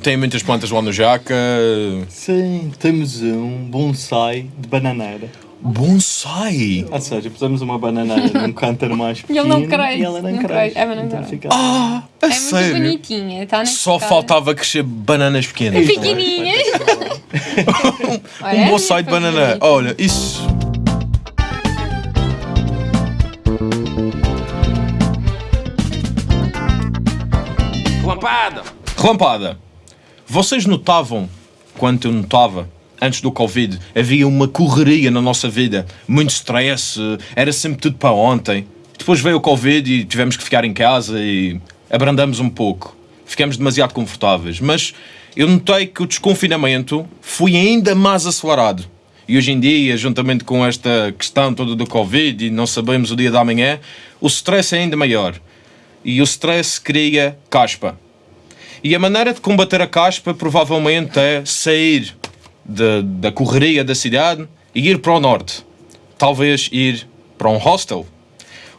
tem muitas plantas lá no Jaca. Sim, temos um bonsai de bananeira. Bonsai! Ou seja, pusemos uma bananeira num cântaro mais E pequeno ele não cresce, e ela não, não cresce. cresce. É, não Então fica- Ah, É muito sério? bonitinha. Tá Só cara. faltava crescer bananas pequenas. Pequenininhas. Olha, um é bonsai de favorita. Olha, isso. Lampada! Relampada. Vocês notavam, quanto eu notava, antes do Covid, havia uma correria na nossa vida, muito stress, era sempre tudo para ontem. Depois veio o Covid e tivemos que ficar em casa e abrandamos um pouco. Ficamos demasiado confortáveis. Mas eu notei que o desconfinamento foi ainda mais acelerado. E hoje em dia, juntamente com esta questão toda do Covid e não sabemos o dia da manhã, o stress é ainda maior. E o stress cria caspa. E a maneira de combater a caspa provavelmente é sair de- da correria da cidade e ir para o norte. Talvez ir para um hostel.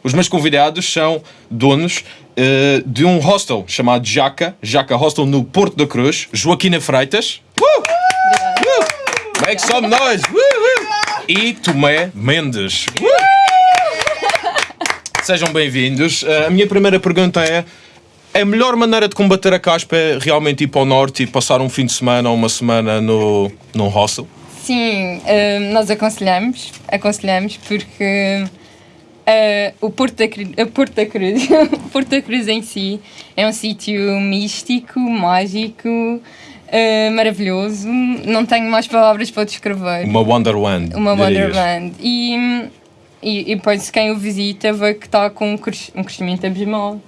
Os meus convidados são donos eh, de um hostel chamado Jaca, Jaca Hostel no Porto da Cruz, Joaquina Freitas. Uh! Uh! Make some noise! Uh, uh! E Tomé Mendes. Uh! Sejam bem-vindos. Eh, a minha primeira pergunta é: a melhor maneira de combater a caspa é realmente ir para o norte e passar um fim de semana ou uma semana no, num hostel? Sim, eh, nós aconselhamos, aconselhamos porque eh, o Porto da, Cru- a Porto da Cruz, Porto da Cruz em si é um sítio místico, mágico, eh, maravilhoso. Não tenho mais palavras para descrever. Uma Wonderland. Uma. Wonderland. E, e, e depois quem o visita vê que está com um, um crescimento abismal.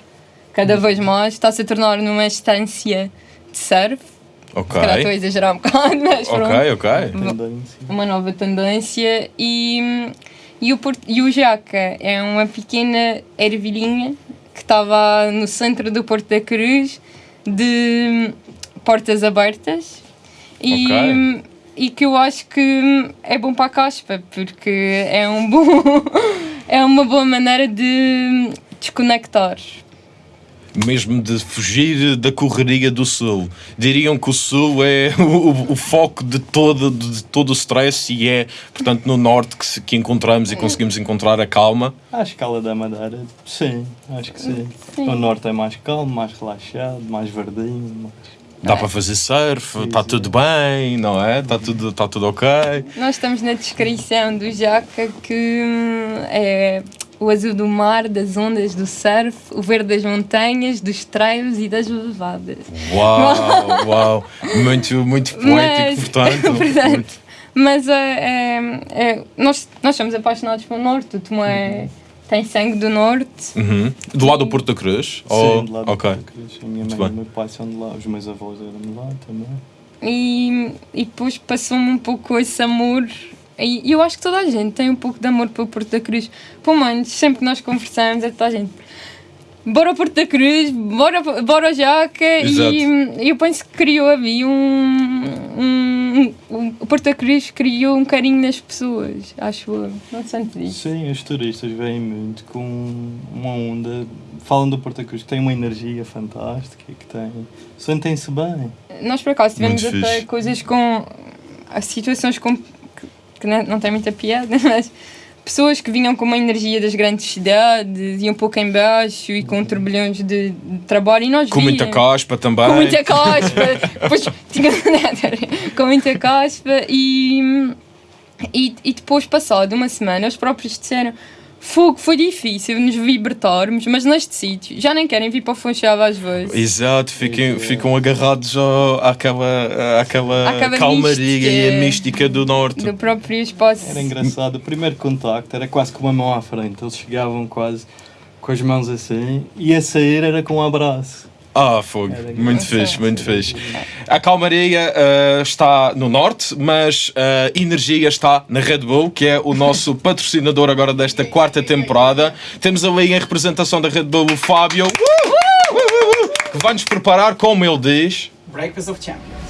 Cada vez mais está-se a tornar numa estância de surf. Ok. Se calhar estou a exagerar um bocado, mas pronto Ok, ok. Tendência. uma nova tendência e, e, o, Porto- e o Jaca é uma pequena ervilhinha que estava no centro do Porto da Cruz de portas abertas e, Ok. e que eu acho que é bom para a caspa porque é um bom é uma boa maneira de desconectar Mesmo de fugir da correria do sul. Diriam que o sul é o, o foco de todo, de todo o stress e é, portanto, no norte que, se- que encontramos e conseguimos encontrar a calma. À escala da Madeira, sim, acho que sim. O norte é mais calmo, mais relaxado, mais verdinho. Mais... Dá para fazer surf, está tudo bem, não é? Está tudo, tá tudo ok. Nós estamos na descrição do Jaca que hum, é o azul do mar, das ondas, do surf, o verde das montanhas, dos trails e das levadas. Uau, uau. Muito, muito poético, Mas- portanto. Portanto, Mas é, é- é- nós, nós somos apaixonados pelo norte, o Tomé tem sangue do norte. Uhum. Do lado do Porto da Cruz? Ou- Sim, lá do Oh, ok. Porto da Cruz. A minha Muito mãe bem. e o meu pai são de lá, os meus avós eram de lá também. E, e depois passou-me um pouco esse amor. E eu acho que toda a gente tem um pouco de amor pelo Porto da Cruz. Pelo menos, sempre que nós conversamos, é toda a gente. Bora ao Porto da Cruz, bora, bora ao Jaca. Exato. E eu penso que criou ali um, um, um- O Porto da Cruz criou um carinho nas pessoas, acho eu. Não sentes isso? Sim, os turistas vêm muito com uma onda. Falam do Porto da Cruz que tem uma energia fantástica que tem. Sentem-se bem. Nós, por acaso, tivemos Muito até fixe. coisas com. as situações com, que, não, tem muita piada, mas pessoas que vinham com uma energia das grandes cidades e um pouco em baixo e com turbilhões de, de trabalho e nós Com muita caspa também. Com muita caspa. depois tinha, com muita caspa e, e, e depois, passado uma semana, os próprios disseram Fogo, foi difícil nos libertarmos, mas neste sítio já nem querem vir para o Funchal às vezes. Exato, fiquem, ficam agarrados ao, àquela, àquela, Àquela calmaria mística. e a mística do norte. do próprio espaço. Era engraçado. O primeiro contacto era quase com uma mão à frente. Eles chegavam quase com as mãos assim e a sair era com um abraço. Ah, fogo. Era Muito fixe, muito fixe. A calmaria ah, está no norte, mas a energia está na Red Bull, que é o nosso patrocinador agora desta quarta temporada. Temos ali em representação da Red Bull o Fábio, uh! Uh, uh, uh, que vai nos preparar, como ele diz. Breakfast of Champions.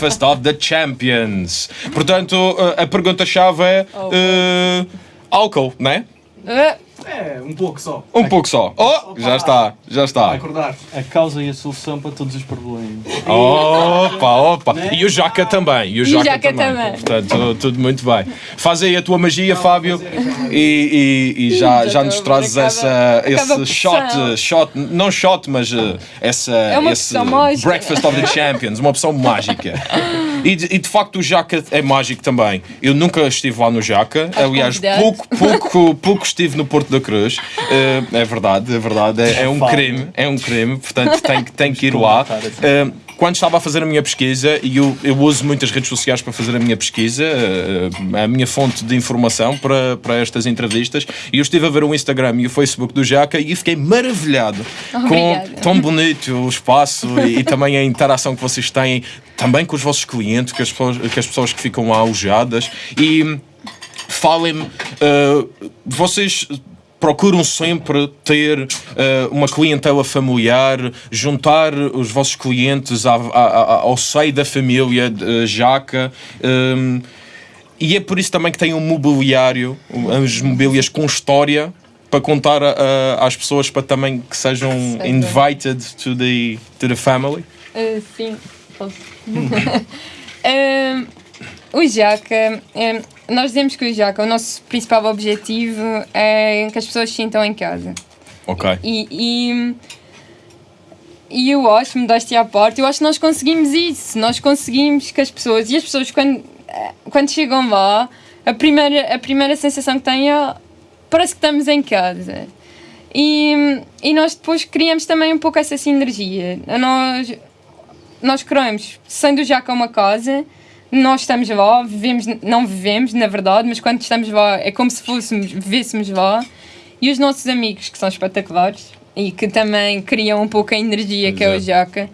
Breakfast of the Champions. Portanto, uh, a pergunta-chave é uh, álcool, né? Ah, É, um pouco só. Um pouco só. Oh, já está, já Vai está. acordar. A causa e a solução para todos os problemas. Opa, opa. E o Jaca também. E o o Jaca, Jaca também. também. Portanto, tudo muito bem. Faz aí a tua magia, Fábio, e, e- e já, Já nos trazes essa, esse shot, shot, não shot, mas uh, essa, É uma esse opção mágica. Breakfast of the Champions, uma opção mágica. E de, e de facto o Jaca é mágico também. Eu nunca estive lá no Jaca, aliás, pouco, pouco, pouco estive no Porto da Cruz. Uh, é verdade, é verdade. É, é um crime, é um crime, portanto tem, que- tem que ir lá. Uh, quando estava a fazer a minha pesquisa, e eu, eu uso muitas redes sociais para fazer a minha pesquisa, uh, a minha fonte de informação para, para estas entrevistas, e eu estive a ver o Instagram e o Facebook do Jaca e fiquei maravilhado Obrigada. com tão bonito o espaço e, e também a interação que vocês têm, também com os vossos clientes, com as pessoas, com as pessoas que ficam lá alojadas. E falem-me, uh, vocês procuram sempre ter uh, uma clientela familiar, juntar os vossos clientes à- à- à- ao seio da família de Jaca. um, e é por isso também que tem um mobiliário, as mobílias com história, para contar a- a- às pessoas para também que sejam Seja. invited to the, to the family. ah, sim, posso. Ah, o Jaca, ah, nós dizemos que o Jaca, o nosso principal objetivo é que as pessoas se sintam em casa. Ok. E, e, e eu acho, modéstia à parte, eu acho que nós conseguimos isso. Nós conseguimos que as pessoas, e as pessoas quando, eh, quando chegam lá, a primeira, a primeira sensação que têm é parece que estamos em casa. E, e nós depois criamos também um pouco essa sinergia. Nós, nós criamos, sendo já com uma casa, nós estamos lá, vivemos, não vivemos, na verdade, mas quando estamos lá é como se fôssemos, vivêssemos lá. E os nossos amigos, que são espetaculares e que também criam um pouco a energia que é o Exato. Jaca,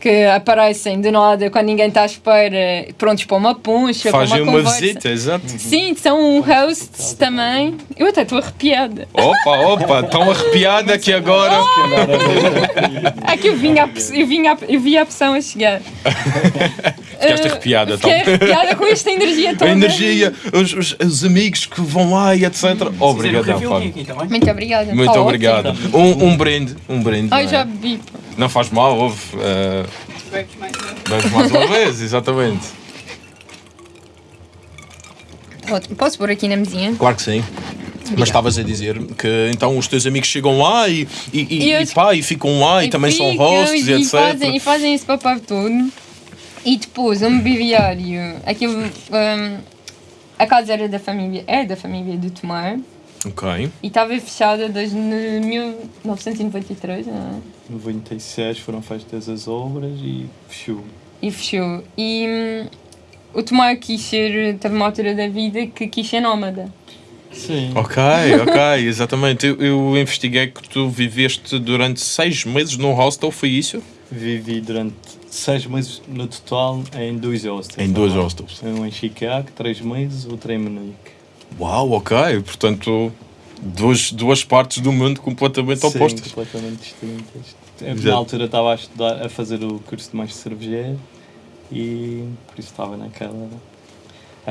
que aparecem de nada quando ninguém está à espera, prontos para uma puncha, para Fazem uma uma conversa. visita, exato. Sim, são hosts também. Eu até estou arrepiada. Opa, opa, tão arrepiada que agora. É que eu, vinha a, eu, vinha a, eu vi a opção a chegar. Ficaste Eh, arrepiada, então. arrepiada com esta energia toda. A energia, os, os- os amigos que vão lá e etc. Obrigadão, Fábio. Muito obrigada. Muito Tá obrigado. Um, um brinde, um brinde. Ai, não é? já bebi. Não faz mal, houve. eh, Vamos mais uma vez, exatamente. Ótimo. Posso pôr aqui na mesinha? Claro que sim. Mas estavas a dizer que então os teus amigos chegam lá e, e, e, E eu- e pá, e ficam lá e, também são ficam hosts e, e, etc. fazem, e fazem esse papel todo. E depois, o mobiliário. Aquilo. hum, a casa era da família. É da família do Tomar. Ok. E estava fechada desde 1993, não é? 96 foram feitas as obras e fechou. E fechou. E hum, o Tomar quis ser. Teve uma altura da vida que quis ser nómada. Sim. Ok, ok, exatamente. Eu, eu investiguei que tu viveste durante seis meses num hostel, foi isso? Vivi durante seis meses no total em dois hostels. Em dois hostels. Um em Chicago, três meses, outro em Munique. Uau, ok. Portanto, duas, duas partes do mundo completamente Sim, opostas. completamente distintas. Eu. Na altura estava a estudar, a fazer o curso de mestre cervejeiro e por isso estava naquela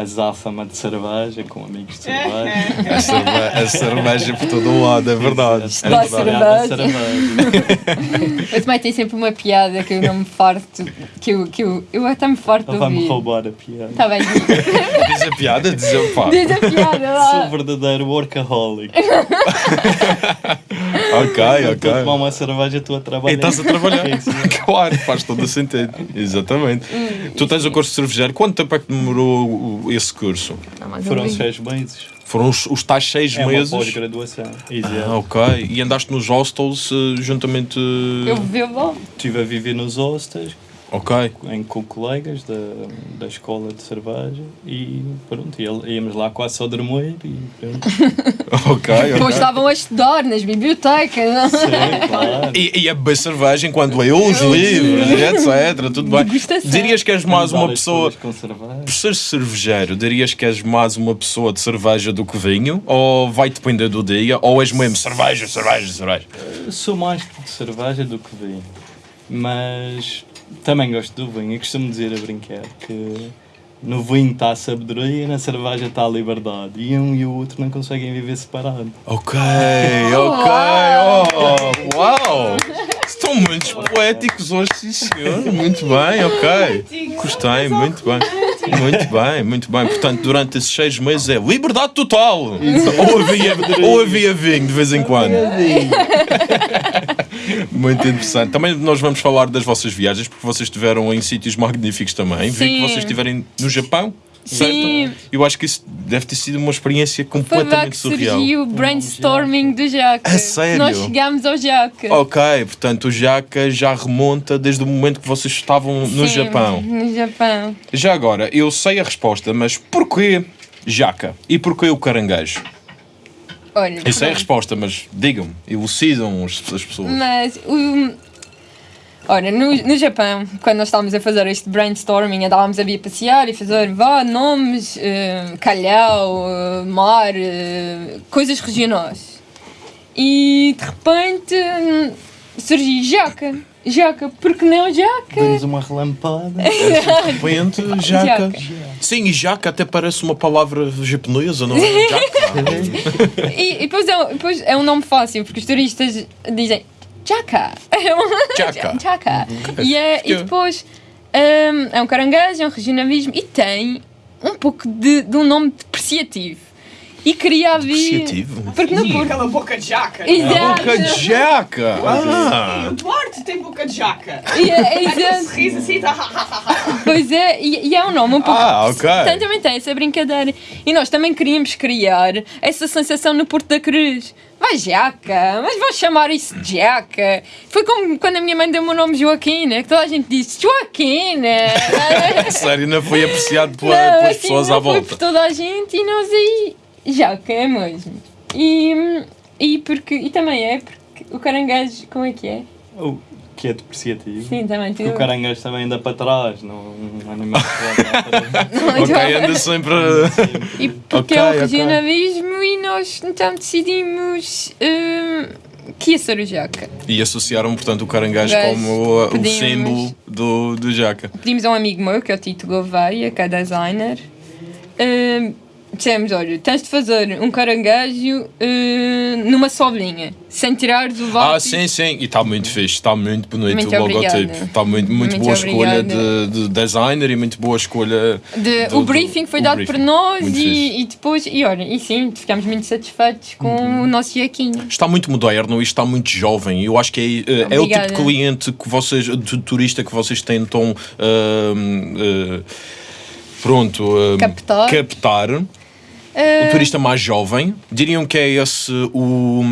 azáfama de cerveja, com amigos de cerveja. A cerveja, a cerveja por todo o lado, é verdade. É Dá verdade. cerveja. cerveja. Eu também tenho sempre uma piada que eu não me farto. Que eu, que eu, eu até me farto de Ele vai-me ouvir. roubar a piada. Está bem, diz, a piada, diz a pá. diz a piada Sou lá. verdadeiro workaholic. Ok, Eu Estou tomar ok. uma cerveja, estou a trabalhar. E estás a trabalhar. Sim. Claro, faz todo o sentido. Exatamente. Tu tens o curso de cervejeiro. Quanto tempo é que demorou esse curso? Não, Foram seis meses. Foram os, os tais seis É uma meses. pós-graduação. Ah, Exato. ok. E andaste nos hostels eh, juntamente. Eu vivo lá. Estive a viver nos hostels Ok. em, com colegas da, da escola de cerveja e pronto, e- íamos lá quase só dormir e pronto. Ok, Depois ok. estavam a estudar nas bibliotecas. Sim, claro. E, e a beber cerveja enquanto leu os livros, e etc. Tudo bem. Degustação. Dirias que és mais uma Várias pessoa. folhas Com cerveja. Por ser cervejeiro, dirias que és mais uma pessoa de cerveja do que vinho? Ou vai depender do dia? Ou és mesmo cerveja, cerveja, cerveja? Sou mais de cerveja do que vinho, mas também gosto do vinho e costumo dizer a brincar que no vinho está a sabedoria e na cerveja está a liberdade. E um e o outro não conseguem viver separado. Ok, ok. Oh, uau! Estão muito poéticos hoje, sim senhor. Muito bem, ok. Gostei, muito bem. Muito bem, muito bem. Portanto, durante esses seis meses é liberdade total. Ou havia, ou havia vinho de vez em quando. Muito interessante. Também nós vamos falar das vossas viagens, porque vocês estiveram em sítios magníficos também. Vi que Sim. vocês estiverem no Japão. Certo? Sim. Eu acho que isso deve ter sido uma experiência Foi lá completamente que surreal. surgiu o brainstorming do Jaca. A sério? Nós chegámos ao Jaca. Ok, portanto o Jaca já remonta desde o momento que vocês estavam no Sim, Japão. No Japão. Já agora, eu sei a resposta, mas porquê Jaca? E porquê o caranguejo? Olha, Eu sei a resposta, mas digam-me, elucidam as, as pessoas. Mas o. Olha, no, no Japão, quando nós estávamos a fazer este brainstorming, andávamos a vir passear e fazer vá, nomes, eh, calhau, eh, mar, eh, coisas regionais. E de repente hum, surgiu jaca. Jaca, porque não jaca? Demos uma relampada. De repente, Jaca. Jaca. Sim, e Jaca até parece uma palavra japonesa, não é? Jaca. E, e depois, é, um- depois é um nome fácil, porque os turistas dizem Jaca. É um- Jaca. Jaca. E, é, e depois hum, é um caranguejo, é um regionalismo e tem um pouco de, de um nome depreciativo. E queria vir. Depreciativo? Porque no Sim, Porto. aquela boca de jaca. Exato. Boca de Jaca! Ah. O Duarte tem boca de jaca. E é- é exato. sorriso assim, tá. Pois é, e, e é um nome um pouco. Ah, ok. Portanto, também tem essa brincadeira. E nós também queríamos criar essa sensação no Porto da Cruz. Vai Jaca, mas vão chamar isso de Jaca. Foi como quando a minha mãe deu-me o nome Joaquina, que toda a gente disse Joaquina. Sério, não foi apreciado pela- Não, pelas assim, pessoas não à Foi volta. por toda a gente e nós aí. Jaca é mesmo. E, e, porque, e também é porque o caranguejo, como é que é? O que é depreciativo. Sim, também Porque tu. o caranguejo também anda para trás, não um animal que Não, Ok, anda sempre. E porque Ok, é o regionalismo e nós então decidimos hum, que ia ser o Jaca. E associaram, portanto, o caranguejo Gajo, como o símbolo do, do Jaca. Pedimos a um amigo meu, que é o Tito Gouveia, que é designer. hum, dissemos, olha, tens de fazer um caranguejo hum, numa só linha, sem tirares o Ah, lápis. sim, sim. E está muito fixe, está muito bonito Muito o logotipo. obrigada. Está muito, muito, Muito boa escolha obrigada. de, de designer e muito boa escolha. De- do- o do- briefing foi o dado briefing. por nós e, e depois, e olha, e sim, ficámos muito satisfeitos com Uhum. o nosso Jaquinho. Está muito moderno e está muito jovem. Eu acho que é, uh, é o tipo de cliente que vocês, de turista que vocês tentam. uh, uh, pronto. uh, Captar. captar. O turista mais jovem, diriam que é esse o.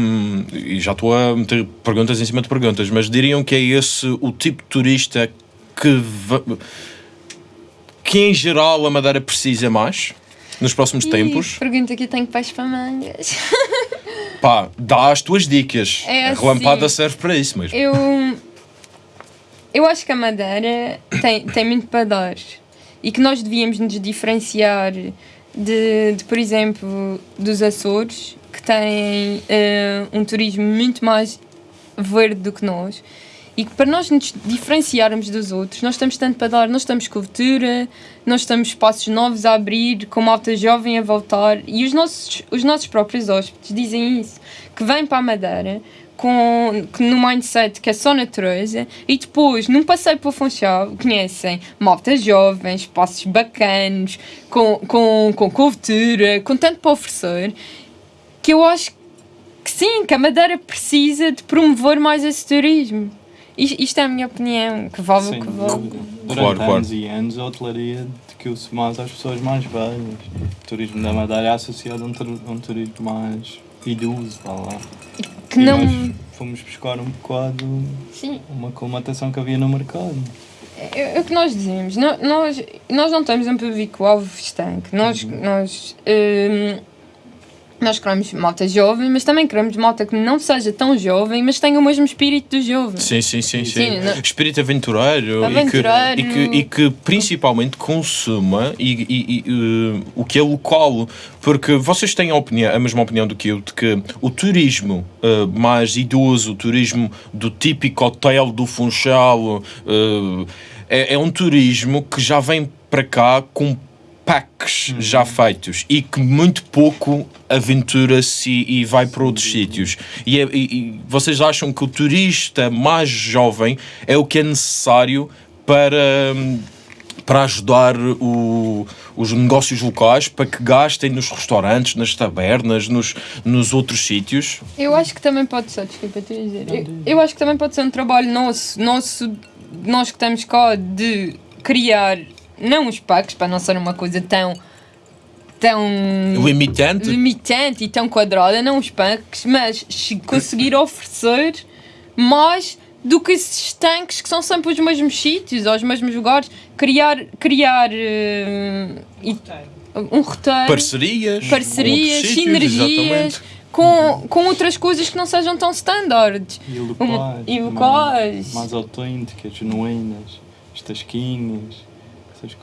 E já estou a meter perguntas em cima de perguntas, mas diriam que é esse o tipo de turista que. va- que em geral a Madeira precisa mais nos próximos Ih, tempos. Pergunta que eu tenho pais para mangas. Pá, dá as tuas dicas. É a relampada assim. serve para isso mesmo. Eu. Eu acho que a Madeira tem, tem muito para dar. E que nós devíamos nos diferenciar de, de, por exemplo, dos Açores, que têm eh, um turismo muito mais verde do que nós. E que para nós nos diferenciarmos dos outros, nós temos tanto para dar. Nós estamos cultura, nós temos espaços novos a abrir, com malta jovem a voltar. E os nossos, os nossos próprios hóspedes dizem isso, que vêm para a Madeira com, que no mindset que é só natureza e depois, num passeio para o Funchal, conhecem malta jovem, espaços bacanos, com, com, com cultura, com tanto para oferecer, que eu acho que sim, que a Madeira precisa de promover mais esse turismo. Isto, é a minha opinião, que vale o que vale. Durante Claro, claro. anos e anos, a hotelaria dediquou-se mais às pessoas mais velhas. O turismo da Madeira é associado a um, a um turismo mais idoso, vá lá. Que E não. nós fomos buscar um bocado Sim, uma colmatação que havia no mercado. é, é o que nós dizemos. Nós, nós não temos um público-alvo estanque. Nós, nós hum, Nós queremos malta jovem, mas também queremos malta que não seja tão jovem, mas tenha o mesmo espírito do jovem. Sim, sim, sim, sim. Sim, não- Espírito aventureiro, Aventureiro. E, que, e, que, e que principalmente consuma e, e- e, eh, o que é local. Porque vocês têm a, opinião, a mesma opinião do que eu, de que o turismo eh, mais idoso, o turismo do típico hotel do Funchal, eh, é, é um turismo que já vem para cá com packs já feitos e que muito pouco aventura-se e, e vai para outros sítios. E, é- e- e vocês acham que o turista mais jovem é o que é necessário para, hum, para ajudar o- os negócios locais para que gastem nos restaurantes, nas tabernas, nos, nos outros sítios? Eu acho que também pode ser, desculpa, te dizer. Eu, eu acho que também pode ser um trabalho nosso, nosso, nós que estamos cá, de criar, não os packs, para não ser uma coisa tão. tão. Limitante? limitante e tão quadrada, não os packs, mas se conseguir oferecer mais do que esses tanques que são sempre os mesmos sítios ou os mesmos lugares, criar, criar eh, e- um roteiro Parcerias? parcerias, sítios, sinergias exatamente. com, com outras coisas que não sejam tão standards. E Um- locais. e também, locais. Mais autênticas, genuínas. As tasquinhas.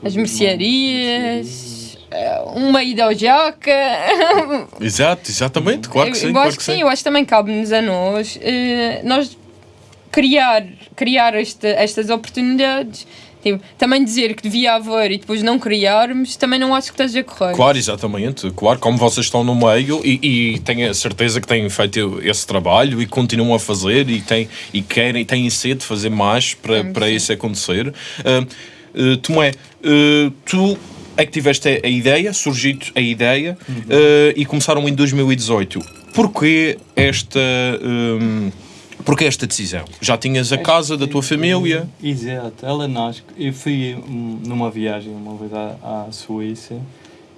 As mercearias, eh, uma ida ao. Exato, exatamente, claro que eu, sim. eu claro acho que que sim, eu acho que também cabe-nos a nós, eh, nós criar, criar esta, estas oportunidades. Tipo, também dizer que devia haver e depois não criarmos, também não acho que esteja correto. Claro, exatamente. Claro, como vocês estão no meio e, e tenho a certeza que têm feito esse trabalho e continuam a fazer e, têm, e querem, têm sede de fazer mais para, Sim, para isso acontecer. Ah, ah, Tomé, ah, tu é que tiveste a ideia, surgiu a ideia ah, e começaram em 2018. Porquê esta, hum, porquê esta decisão? Já tinhas a casa da tua família? Exato, ela nasce. Eu fui hum, numa viagem uma vez à, à Suíça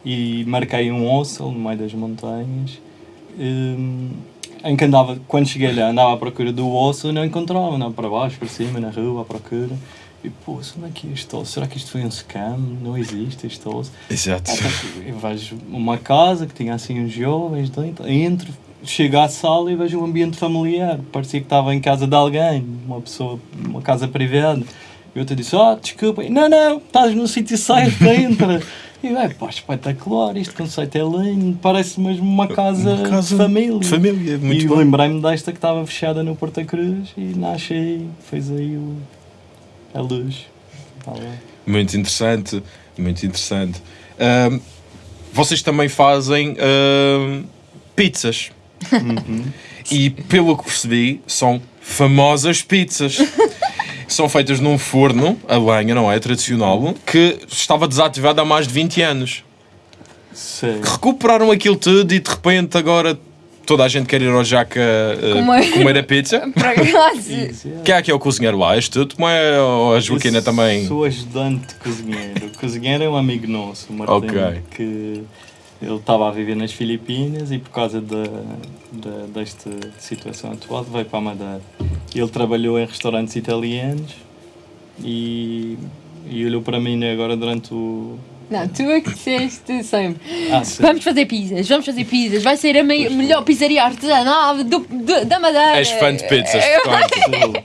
e marquei um hostel no meio das montanhas. hum, em que andava, quando cheguei lá, andava à procura do hostel e não encontrava, andava para baixo, para cima, na rua, à procura. E pô, onde é que é hostel? Será que isto foi um scam? Não existe hostel. Exato. Eu vejo uma casa que tinha assim uns jovens dentro, entro, chego à sala e vejo um ambiente familiar. Parecia que estava em casa de alguém, uma pessoa, uma casa privada. E eu te disse, ah, desculpa. Não, não, estás no sítio certo, entra. E eu, é pá, espetacular, este conceito é lindo, parece mesmo uma casa, Uma casa de família. de família, muito e lembrei-me desta que estava fechada no Porta Cruz e nasce aí, fez aí o, a luz. Tá. Muito interessante, muito interessante. Vocês também fazem pizzas. E pelo que percebi, são famosas pizzas. são feitas num forno a lenha, não é? Tradicional, que estava desativado há mais de 20 anos. Sim. Recuperaram aquilo tudo e de repente agora toda a gente quer ir ao Jaca ah, Comer. comer a pizza. Para. Quem é que é o cozinheiro lá? És tu? Como é ou a Joaquina Eu também? Sou ajudante de cozinheiro. O cozinheiro é um amigo nosso, o Martim, Ok. que ele estava a viver nas Filipinas e por causa da, da, desta situação atual veio para a Madeira. Ele trabalhou em restaurantes italianos e, e olhou para mim agora durante o... Não, tu é que disseste sempre. Ah. Vamos fazer pizzas, vamos fazer pizzas. Vai ser a mei- melhor pizzaria artesanal do, do- da Madeira. És fã de pizzas.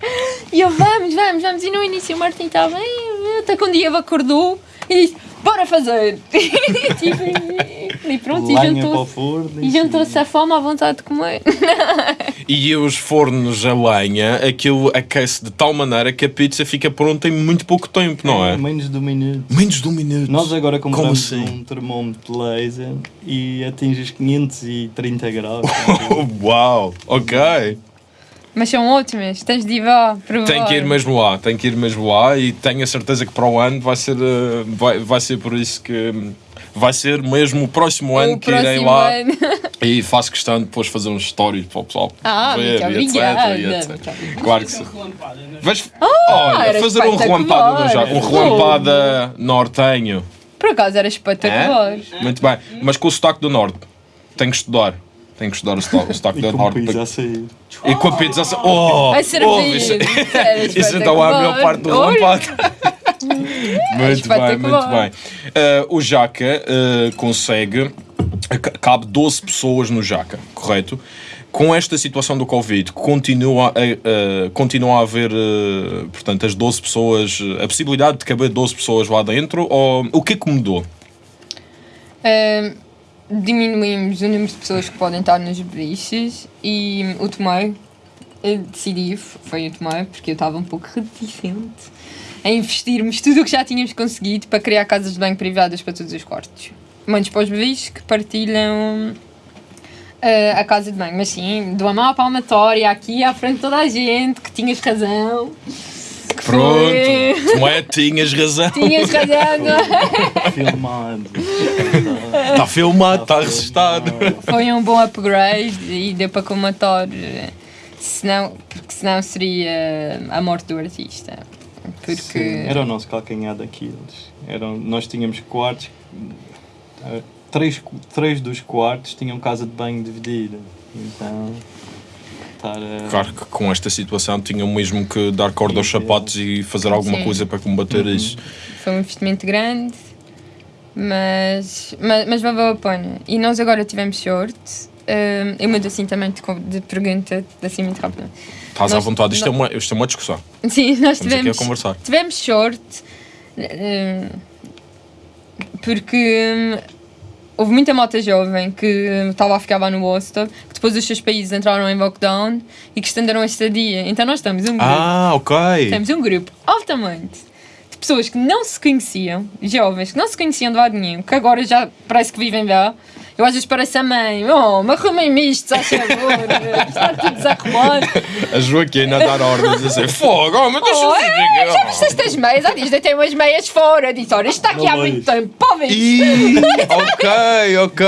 E eu, vamos, vamos, vamos. E no início o Martim estava até que um dia acordou e disse, bora fazer. e, tipo, e pronto, e Lenha juntou-se. E juntou-se a fome à vontade de comer. E os fornos a lenha, aquilo aquece de tal maneira que a pizza fica pronta em muito pouco tempo, não é? Menos de um minuto. Menos de um minuto. Nós agora compramos assim? um termômetro laser e atinge os 530 graus. Oh, uau, ok. Mas são ótimas, tens de ir lá provar. Tem que ir mesmo lá, tem que ir mesmo lá e tenho a certeza que para o ano vai ser, eh, vai, vai ser por isso que vai ser mesmo o próximo ano O que irei próximo lá ano. e faço questão de depois fazer uns stories para o pessoal Ah, ver muito e etc, obrigada. e etc. Muito obrigada. Claro que sim. Relampada, né? Vais, era olha, fazer um relampada no Jaca, um relampada nortenho. Por acaso era espetacular. Muito bem, mas com o sotaque do Norte. Tenho que estudar. Tenho que estudar o sotaque, o sotaque E do com Norte. pizza a sair. E com a pizza assim. Oh! A oh, isso, isso então é a melhor parte do Olha, relampada. muito bem, muito bem. Ah, o Jaca ah, consegue ca- cabe 12 pessoas no jaca, correto? Com esta situação do Covid, continua a, a- continua a haver, portanto, as 12 pessoas, a possibilidade de caber 12 pessoas lá dentro? Ou o que é que mudou? Ahm, diminuímos o número de pessoas que podem estar nos beliches e o Tomei eu decidi, foi o Tomei, porque eu estava um pouco reticente a investirmos tudo o que já tínhamos conseguido para criar casas de banho privadas para todos os quartos. Muitos para os beliches que partilham ah, a casa de banho, mas sim, de uma má palmatória aqui à frente de toda a gente que tinhas razão. Que Pronto, não é? Tinhas razão. Tinhas razão, não é? Filmado. Está filmado, está registado. Foi um bom upgrade e deu para comatar. eh, Senão, porque senão seria a morte do artista. Porque. Sim, era o nosso calcanhar daqueles. Eram, nós tínhamos quartos. eh, Três, três dos quartos tinham casa de banho dividida. Então. Estar a. Claro que com esta situação tinham mesmo que dar corda aos sapatos e fazer alguma Sim. coisa para combater Uhum. isso. Foi um investimento grande, mas, mas, mas valeu a pena. E nós agora tivemos sorte. Eh, eu mudo assim também de, de pergunta, assim muito rápido. Estás à vontade, isto é, uma, isto é uma discussão. Sim, nós Estamos aqui a tivemos, conversar. tivemos sorte eh, porque hum, houve muita malta jovem que estava a ficar lá no hostel, que depois os seus países entraram em lockdown e que estenderam a estadia. Então nós estamos um grupo, Ah, ok. temos um grupo altamente de pessoas que não se conheciam, jovens que não se conheciam de lado nenhum, que agora já parece que vivem lá. Eu às vezes pareço a mãe, oh, mas arrumem-me isto, faz favor, está tudo desarrumado. A Joaquina a dar ordens a dizer fogo, oh, mas deixa Oh, é, já viste estas meias? Há dias deitei umas meias fora. Disse, olha, isto está aqui há muito tempo. Ih, ok, ok.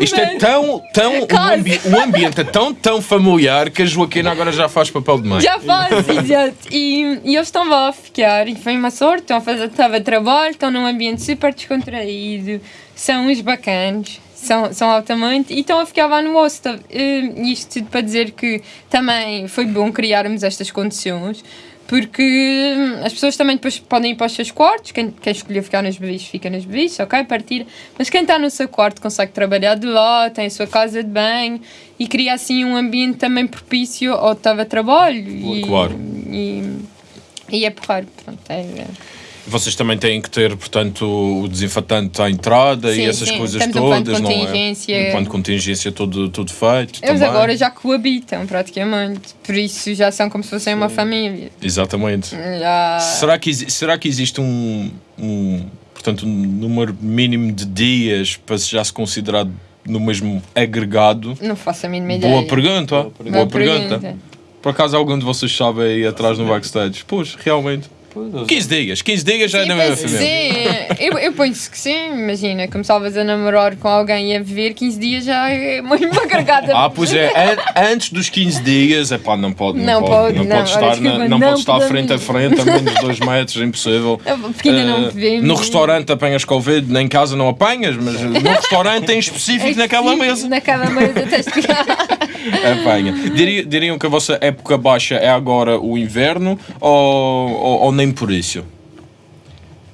Isto é Mas- tão, tão, um, Quase. ambi um ambiente é tão, tão familiar que a Joaquina agora já faz papel de mãe. Já faz, exato. E, e eles estão lá a ficar. E foi uma sorte. Estão a fazer estava trabalho, estão num ambiente super descontraído. São uns bacanos. São, são altamente e estão a ficar lá no hostel. Eh, isto tudo para dizer que também foi bom criarmos estas condições porque hum, as pessoas também depois podem ir para os seus quartos. Quem, quem escolheu ficar nos beliches, fica nos beliches, ok? Partir. Mas quem está no seu quarto consegue trabalhar de lá, tem a sua casa de banho e cria assim um ambiente também propício ao teletrabalho. E, Claro. E, e é porrar. Pronto, é, é. Vocês também têm que ter, portanto, o desinfetante à entrada Sim, e essas sim. coisas um de todas, não é? Um de contingência todo, tudo feito. Eles também. agora já coabitam praticamente. Por isso já são como se fossem uma família. Exatamente. Já... Será que, será que existe um, um, portanto, um número mínimo de dias para se já se considerar no mesmo agregado? Não faço a mínima ideia. Boa pergunta. Boa Boa pergunta. pergunta. pergunta. Por acaso algum de vocês sabe aí atrás no backstage? Pois, realmente. Pois, eles- 15 dias. 15 dias já é na mesma família. sim. Eu, eu penso que sim. Imagina, começavas a namorar com alguém e a viver 15 dias já é uma uma gargada. Ah, pois é. An- Antes dos 15 dias, é pá, não pode. Não, Não pode, pode, não não. pode estar, na- desculpa, não não pode estar frente a frente a menos de 2 metros, é impossível. Porque ainda não Eh, vemos. no restaurante apanhas Covid, nem em casa não apanhas, mas no restaurante em específico naquela mesa. Naquela mesa tens de ficar. Apanha. Diria- diriam que a vossa época baixa é agora o inverno ou, ou, ou nem por isso?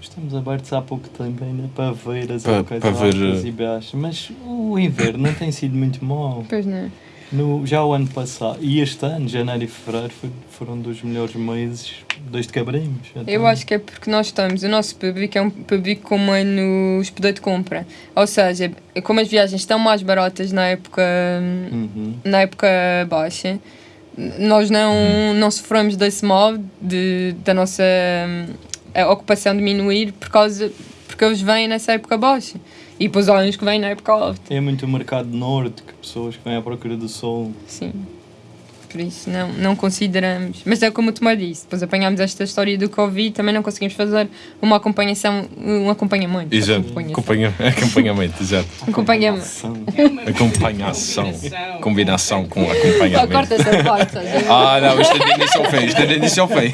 Estamos abertos há pouco tempo ainda para ver as Pa- para ver, altas e baixas, mas o inverno não tem sido muito mau. Pois não. No, já o ano passado, e este ano, janeiro e fevereiro, foi- foram dos melhores meses desde que abrimos. Então, Eu acho que é porque nós estamos, o nosso público é um público como é nos poder de compra. Ou seja, como as viagens estão mais baratas na época, Uhum. na época baixa, nós não, não sofremos desse mal de, da nossa hum, ocupação diminuir por causa, porque eles vêm nessa época baixa. E depois há uns que vêm na época alta. É muito o mercado norte, que pessoas que vêm à procura do sol. Sim. Por isso não, não consideramos. Mas é como o Tomé disse, depois apanhámos esta história do Covid, também não conseguimos fazer uma acompanhação, um acompanhamento. Exato. Acompanhação. Acompanha, acompanhamento, exato. Acompanhamento. Ação. Acompanhação. Combinação. Com Oh, acompanhamento. corta essa parte. estás a ver? Ah, não, isto é de início ao fim. Isto é de início ao fim.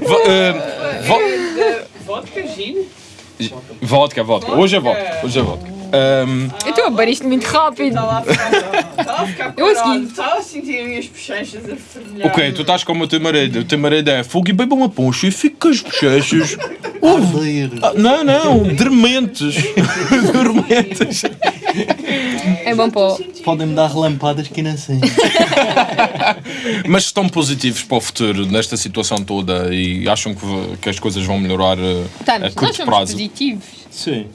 Vo- vo- Vodka, gin? Vodka, vodka. Hoje é vodka. Hoje é vodka. Ahm, Eu estou a beber isto muito rápido. Estava a ficar, seguir. Estava a sentir as minhas bochechas a fervilhar. ok, tu estás como o teu marido. O teu marido é fogo e beba uma poncha e fica com as bochechas. Arder. Ah, não, não, dormentes. dormentes. É bom para o- Podem-me dar relampadas que não sei. Mas estão positivos para o futuro nesta situação toda e acham que, que as coisas vão melhorar eh, a Estamos, nós curto somos prazo? positivos. Sim.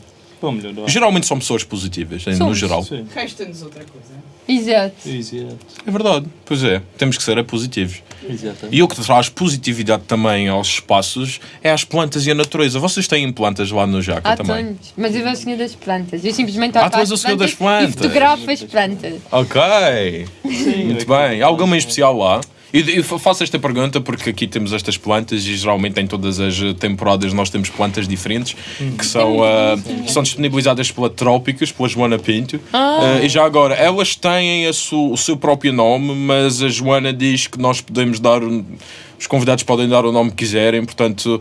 Vou melhorar. Geralmente são pessoas positivas, em- no Somos, geral. Sim. Resta-nos outra coisa. Exato. Exato. É verdade, pois é, temos que ser é positivos. Exatamente. E o que traz positividade também aos espaços é as plantas e a natureza. Vocês têm plantas lá no Jaca Há também? tantos. Mas eu sou o senhor das plantas. Eu simplesmente Ah, toco tu és às o senhor das E plantas. fotografo as plantas. Ok, Sim, muito é bem. Há alguma em especial lá? E eu faço esta pergunta porque aqui temos estas plantas e geralmente em todas as temporadas nós temos plantas diferentes que são, ah, são disponibilizadas pela Trópicos, pela Joana Pinto. Ah, e já agora, elas têm su- o seu próprio nome, mas a Joana diz que nós podemos dar. Os convidados podem dar o nome que quiserem, portanto.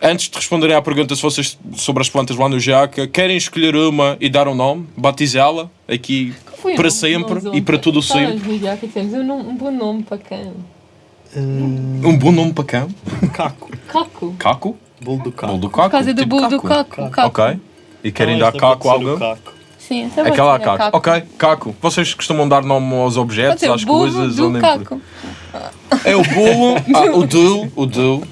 Antes de responderem à pergunta se vocês sobre as plantas lá no Jaca, querem escolher uma e dar um nome, batizá-la aqui Foi para sempre e para tudo sempre. Um, um bom nome para cão. Um bom nome para cão? Caco. Caco. Caco? Bolo do caco. Bolo do caco? Por causa do tipo bolo do caco. caco. Ok. E querem Então, dar caco a alguém? caco. Sim, essa pode Aquela caco. a Ok, caco. Vocês costumam dar nome aos objetos, às coisas? ou do nem por- caco. É o bolo, ah, o do, o do.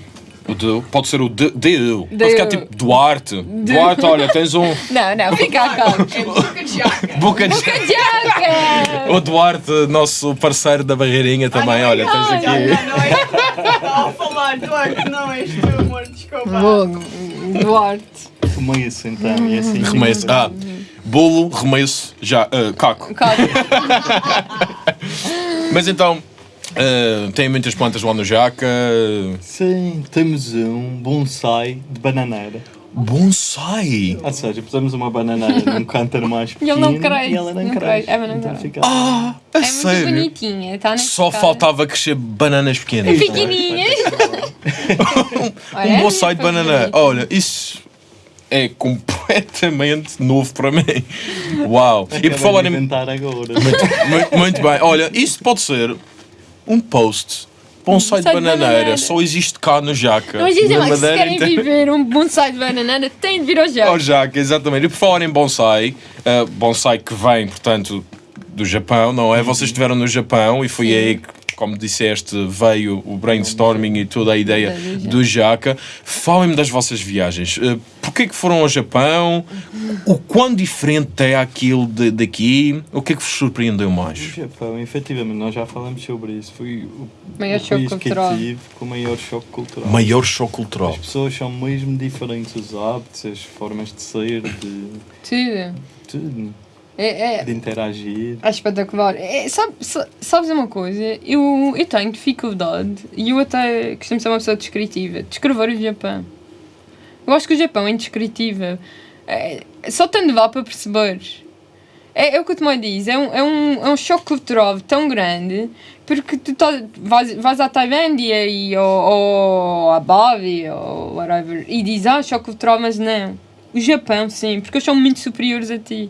O do. Pode ser o de, de Pode ficar tipo Duarte. Duarte, olha, tens um Não, não, fica a caco. É boca de jaca. boca de... Jaca! O Duarte, nosso parceiro da barreirinha também, olha, tens ai, aqui... Não, não é. Estava a falar, Duarte, não és tu, amor, desculpa. Fogo. Duarte. Remesso então. E assim. Remesso. Ah, bolo, remesso, já, ah, caco. Caco. Mas então, ah, tem muitas plantas lá no Jaca. Sim, temos um bonsai de bananeira. Bonsai! Ou seja, pusemos uma bananeira num cântaro mais E pequeno ele não cresce, e ela não, não cresce. cresce. É, não então cresce. fica... Ah, a É muito sério? bonitinha. Tá Só cara. faltava crescer bananas pequenas. Pequenininhas. Olha, Um bonsai de muito banana. bonito. Olha, isso é completamente novo para mim. Uau! E por Acabei falar em. agora. Muito, muito bem. Olha, isso pode ser um post. Bonsai de bananeira. bananeira. Só existe cá no Jaca. Mas dizem que se querem inteira. viver um bonsai de banana, têm de vir ao Ao Jaca. Jaca, exatamente. E por falar em bonsai, uh, bonsai que vem, portanto, do Japão, não é? Vocês estiveram no Japão e foi Sim. aí que, como disseste, veio o brainstorming e toda a ideia Do Jaca. Falem-me das vossas viagens. Uh, Porquê que foram ao Japão? O quão diferente é aquilo de- daqui? O que é que vos surpreendeu O mais? Japão, efetivamente, nós já falamos sobre isso. Foi o, Maior o choque país que cultural. eu tive com o maior choque cultural. Maior choque cultural. As pessoas são mesmo diferentes, os hábitos, as formas de ser, de Tudo. tudo, É, é, de interagir. é espetacular. É, sabe, sa- sabes uma coisa? Eu, eu tenho dificuldade e eu até costumo ser uma pessoa descritiva. Descrever o Japão. Eu acho que o Japão é indescritível. É, só tendo lá para perceber. É, é o que o Tomé diz, é um, é, um, é um choque cultural tão grande porque tu tá, vais, vais à Tailândia e, ou, ou a Bali ou whatever e dizes, ah, choque cultural, mas não. O Japão, sim, porque eles são muito superiores a ti.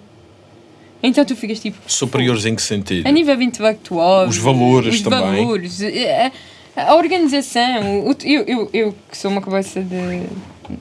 Então tu ficas tipo, Superiores em que sentido? a nível intelectual, Os valores os também. valores, a, a organização. o- eu, eu, eu que sou uma cabeça de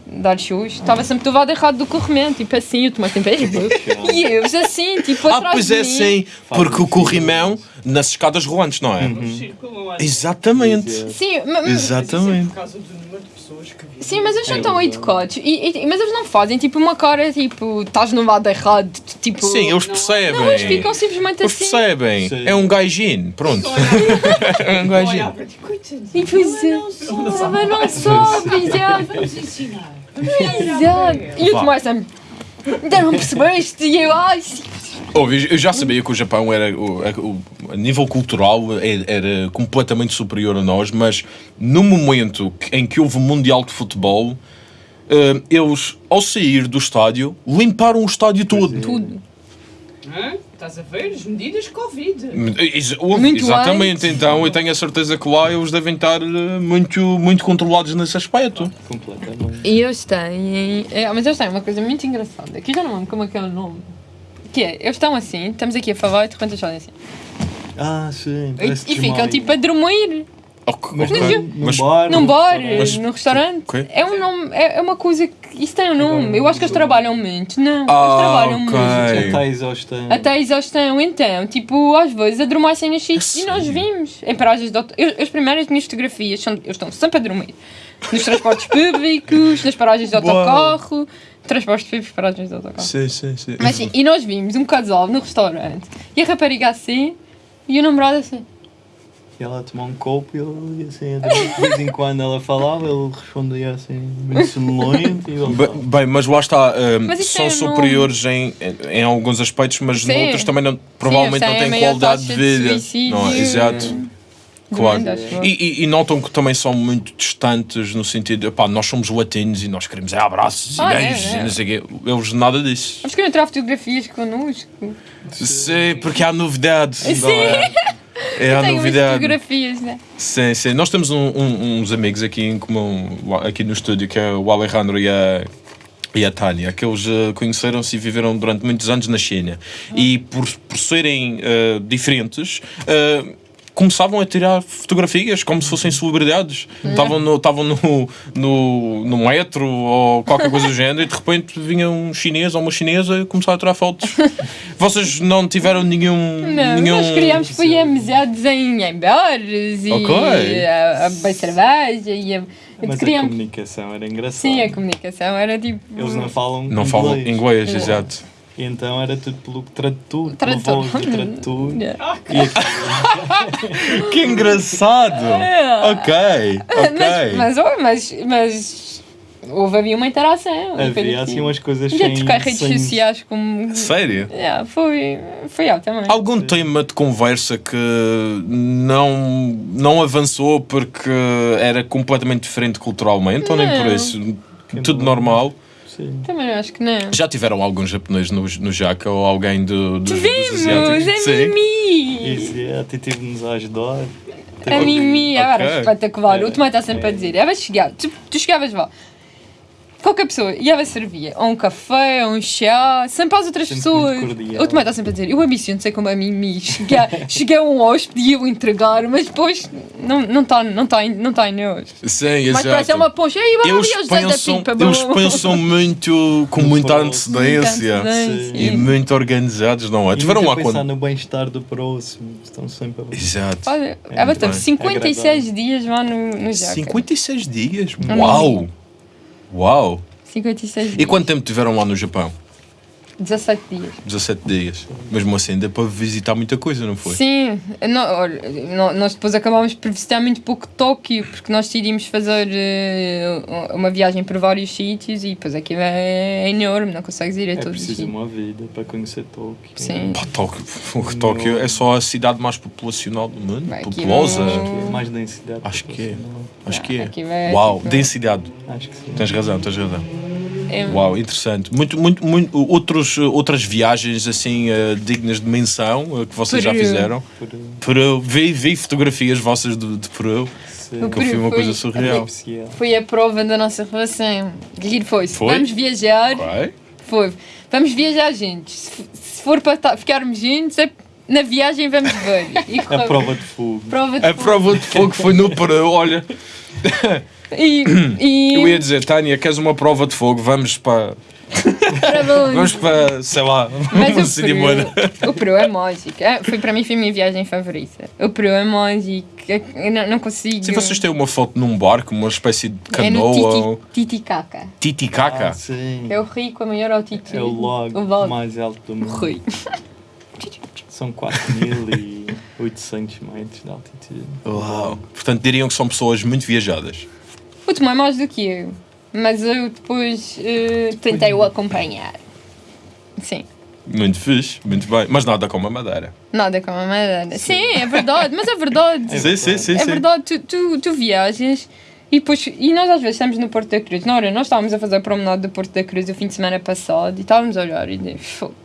dar shows, estava sempre do lado errado do corrimento, tipo assim, eu tomei tempo E eu assim, tipo, Ah, pois é, sim. Porque o corrimão nas escadas rolantes, não é? Um assim. Exatamente. Sim, ma- ma- Mas Exatamente. por causa do número de pessoas que vivem. Sim, mas eles são É tão verdade. educados. E, e- mas eles não fazem tipo uma cara tipo, estás no lado errado, tipo. Sim, eles percebem. Não, eles ficam simplesmente Eles assim. percebem. Sim. É um gajinho. Pronto. É um gajinho. E pois é. Mas não soube, exato. Vamos ensinar. Exato. E Vá. tomei sempre. Ainda não percebeste? E eu, ai, Ouve, eu já sabia que o Japão era, o, a, o- a nível cultural, era, era completamente superior a nós, mas no momento em que houve o Mundial de Futebol, eh, eles, ao sair do estádio, limparam o estádio todo. tudo. Hã? Estás a ver? As medidas Covid. Ex- Muito exatamente, antes. então eu tenho a certeza que lá eles devem estar eh, muito, muito controlados nesse aspecto. Completamente. E eles têm. É, mas eles têm uma coisa muito engraçada, que eu já não lembro como é que é o nome. Que é, eles estão assim, estamos aqui a falar e de repente eles fazem assim. Ah, sim. E, e ficam tipo a dormir. Ok, Mas num, num Mas- bar. Num num bar, restaurante. Mas- num restaurante. Ok. É um nome, é é uma coisa que. Isso tem um nome. Eu acho que eles trabalham muito. Não, Ah, eles trabalham ok. muito. Está exaustão. Até a exaustão, então, tipo, às vezes adormecem nos sítios e nós vimos em paragens de eu, As primeiras minhas fotografias são, eu estou sempre a dormir. Nos transportes públicos, nas paragens de autocarro, transportes públicos, paragens de autocarro. Sim, sim, sim. Mas sim, e nós vimos um casal no restaurante e a rapariga assim e o namorado assim. E ela tomou um copo e ele ia assim, de vez em quando ela falava, ele respondia assim, bem sonolento e ele Be- Bem, mas lá está, um, Mas isso são é superiores em, em alguns aspectos, mas Sim. noutros também não, provavelmente Sim, não têm qualidade de de vida. suicídio não, é? exato. Claro. E, e- e notam que também são muito distantes no sentido, pá, nós somos latinos e nós queremos é abraços Ah, e é, beijos é. e não sei o quê. Eles nada disso. Eles queriam tirar fotografias connosco. Sim, porque há novidade. Sim. é? A novidade. fotografias, né? Sim, sim. Nós temos um- um- uns amigos aqui em comum, aqui no estúdio, que é o Alejandro e a, e a Tânia, que eles eh, conheceram-se e viveram durante muitos anos na China. E por, por serem eh, diferentes, eh, começavam a tirar fotografias como se fossem celebridades. Estavam no, estavam no, no, no metro ou qualquer coisa do género e de repente vinha um chinês ou uma chinesa e começaram a tirar fotos. Vocês não tiveram nenhum. Não, nenhum... nós criámos foi amizades em, em bares e Ok. a, a cerveja e a, Mas a criámos. comunicação era engraçada. Sim, a comunicação era tipo. Eles não falam Não falam inglês, É. exato. E então era tudo pelo tradutor, pela Tradutor. voz do tradutor. Yeah. E Que engraçado! É. Ok, ok. Mas, mas, oh, mas, mas houve havia uma interação. havia assim tipo- umas coisas Já sem... trocar redes sem- sociais como. Sério? Yeah, foi, foi altamente. Algum tema de conversa que não, não avançou porque era completamente diferente culturalmente ou nem por Não. isso? Tudo normal. Sim. Também acho que não. Já tiveram algum japonês no, no Jaca ou alguém do, do, dos Vimos! asiáticos? A Mimi! Isso, é, até tive-nos a ajudar. A Mimi, Ok. era espetacular. É. O Tomé está sempre a dizer: é, chegar. Tu, tu chegavas lá. Qualquer pessoa ia servia ou um café, ou um chá, sempre às outras Sempre pessoas. O Tomé está sempre a dizer: eu ambiciono sei como a Mimi. Cheguei, cheguei a um hóspede e eu entregar, mas depois não está não tá, não tá, em- não tá em nós. Sim, Mas parece exato. uma poncha. Ei, vamos Eles da pensam, eles bom." pensam muito com muita antecedência. Antecedência. E muito organizados, não é? E Tiveram lá pensar quando. no bem-estar do próximo. Estão sempre a Exato. Olha, É bastante. bem. 56 dias lá no, no Jaca. 56 dias? Uau! Uau! 56 dias. E quanto tempo tiveram lá no Japão? 17 dias. 17 dias. Mesmo assim, deu para visitar muita coisa, não foi? Sim, nó- olha, nó- nós depois acabámos por visitar muito pouco Tóquio, porque nós decidimos fazer eh, uma viagem por vários sítios e depois aquilo é enorme, não consegues ir a É todos os preciso sítios. uma vida para conhecer Tóquio. Sim. Pá, Tóquio, Tóquio é só a cidade mais populacional do mundo. Vai, aqui Populosa. não- Acho que é mais densidade. Acho que é. Acho que é. Aquilo é Uau, tipo- densidade. Acho que sim. Tens razão, tens razão. É- Uau, interessante. Muito, muito, muito, outros, outras viagens assim eh, dignas de menção eh, que vocês já Peru. fizeram. Por, uh, Peru, vi, vi fotografias vossas de, de Peru, O que foi uma Foi- coisa surreal. especial. Foi a prova da nossa relação. Giro foi. Foi? vamos viajar, Ok. foi. Vamos viajar juntos. Se, for para ficarmos juntos, é- na viagem vamos ver. E A prova de fogo. prova de A prova de fogo foi no Peru, olha. E, e Eu ia dizer, Tânia, queres uma prova de fogo? Vamos para. Vamos para, sei lá, Mas o. Peru, o Peru é mágico. É, foi, para mim foi a minha viagem favorita. O Peru é mágico. Eu não, não consigo. Se vocês têm uma foto num barco, uma espécie de é no canoa ou Titi, Titicaca. titicaca. Ah, sim. É o rio com a maior altitude. É o lago, O lago. mais alto do O mundo. rio. São 4.800 metros de altitude. Uau. Portanto, diriam que são pessoas muito viajadas. O Tomé é mais do que eu. Mas eu depois eh, tentei o acompanhar. Sim. Muito fixe, muito bem. Mas nada como a madeira. Nada como a madeira. Sim, é verdade. Mas é verdade. É sim, sim, sim. É sim. verdade, tu, tu, tu viajas e depois. E nós às vezes estamos no Porto da Cruz. Na hora, nós estávamos a fazer a promenade do Porto da Cruz o fim de semana passado e estávamos a olhar e dizer, fogo.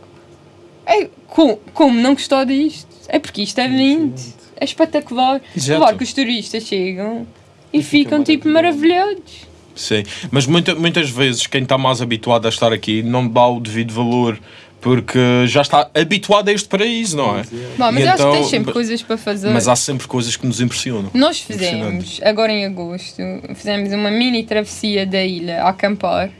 É, como, como não gostar disto? É porque isto é lindo. É espetacular. Exato. Claro que os turistas chegam e, E ficam tipo maravilhados. Sim, mas muita, muitas vezes quem está mais habituado a estar aqui não dá o devido valor Porque já está habituado a este paraíso, não é? Bom, mas E eu acho que então- tens sempre coisas para fazer. Mas há sempre coisas que nos impressionam. Nós fizemos, agora em agosto, fizemos uma mini travessia da ilha a acampar.